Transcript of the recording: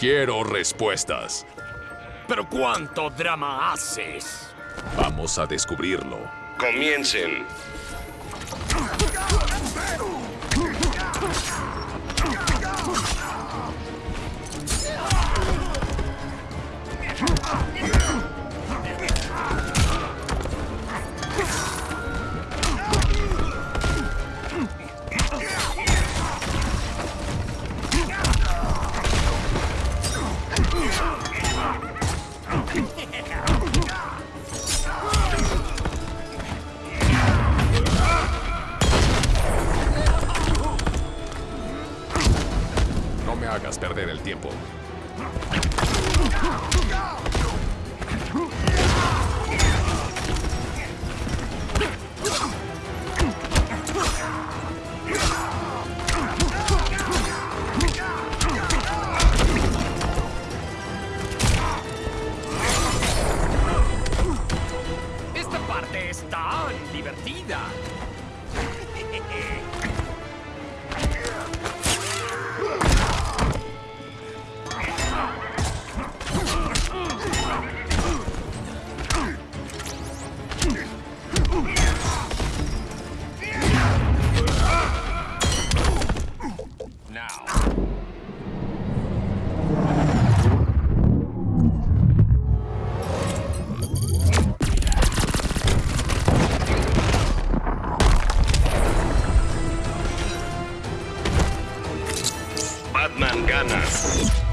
Quiero respuestas. ¿Pero cuánto drama haces? Vamos a descubrirlo. Comiencen. No me hagas perder el tiempo. Batman gana.